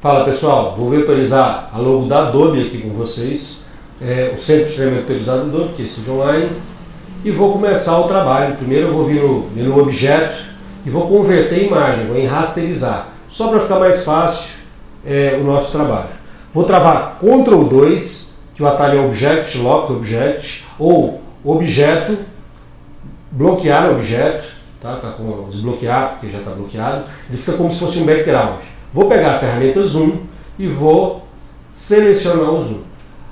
Fala pessoal, vou vetorizar a logo da Adobe aqui com vocês, é, o centro de treinamento vetorizado do Adobe, que é Studio Online, e vou começar o trabalho. Primeiro eu vou vir no menu Objeto e vou converter imagem, vou em rasterizar, só para ficar mais fácil é, o nosso trabalho. Vou travar Ctrl 2, que o atalho é Object, Lock Object, ou Objeto, bloquear objeto, tá? tá com desbloquear, porque já está bloqueado, ele fica como se fosse um background. Vou pegar a ferramenta Zoom e vou selecionar o Zoom.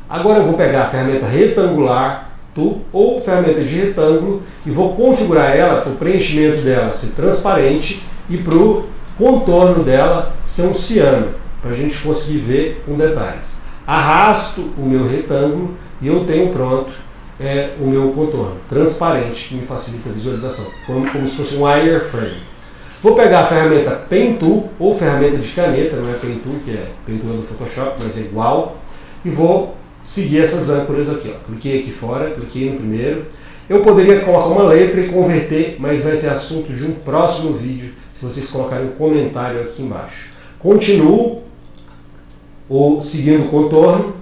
Agora eu vou pegar a ferramenta retangular tu, ou ferramenta de retângulo e vou configurar ela para o preenchimento dela ser transparente e para o contorno dela ser um ciano, para a gente conseguir ver com detalhes. Arrasto o meu retângulo e eu tenho pronto é, o meu contorno transparente, que me facilita a visualização, como, como se fosse um wireframe. Vou pegar a ferramenta Pen Tool, ou ferramenta de caneta, não é Pen Tool, que é Pen Tool do Photoshop, mas é igual, e vou seguir essas âncoras aqui. Ó. Cliquei aqui fora, cliquei no primeiro. Eu poderia colocar uma letra e converter, mas vai ser assunto de um próximo vídeo, se vocês colocarem um comentário aqui embaixo. Continuo, ou seguindo o contorno,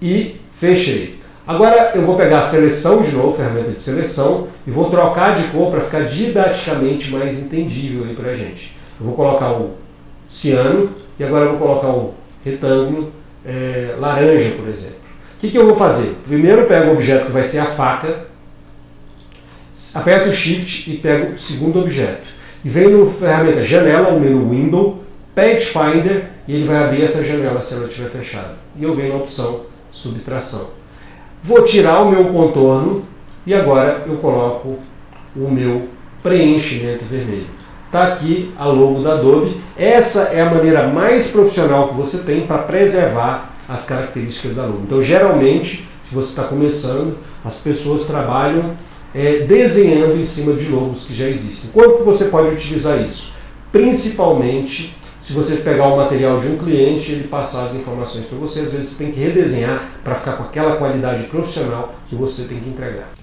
e fechei. Agora eu vou pegar a seleção de novo, ferramenta de seleção, e vou trocar de cor para ficar didaticamente mais entendível aí para a gente. Eu vou colocar o ciano e agora eu vou colocar o retângulo é, laranja, por exemplo. O que, que eu vou fazer? Primeiro eu pego o objeto que vai ser a faca, aperto o Shift e pego o segundo objeto. E venho no ferramenta janela, no menu Window, Pathfinder, e ele vai abrir essa janela se ela estiver fechada. E eu venho na opção Subtração. Vou tirar o meu contorno e agora eu coloco o meu preenchimento vermelho. Está aqui a logo da Adobe. Essa é a maneira mais profissional que você tem para preservar as características da logo. Então, geralmente, se você está começando, as pessoas trabalham é, desenhando em cima de logos que já existem. Quanto que você pode utilizar isso? Principalmente se você pegar o material de um cliente e ele passar as informações para você, às vezes você tem que redesenhar para ficar com aquela qualidade profissional que você tem que entregar.